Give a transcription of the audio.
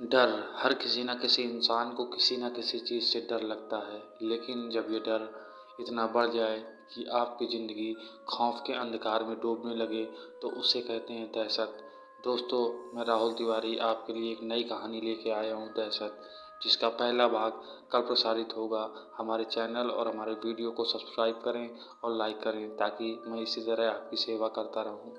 डर हर किसी न किसी इंसान को किसी न किसी चीज़ से डर लगता है। लेकिन जब ये डर इतना बढ़ जाए कि आपकी ज़िंदगी खौफ़ के अंधकार में डूबने लगे तो उसे कहते हैं दहशत। दोस्तों, मैं राहुल तिवारी आपके लिए एक नई कहानी लेके आया हूँ दहशत, जिसका पहला भाग कल प्रसारित होगा। हमारे चैनल और हमारे वीडियो को सब्सक्राइब करें और लाइक करें, ताकि मैं इसी तरह आपकी सेवा करता रहूँ।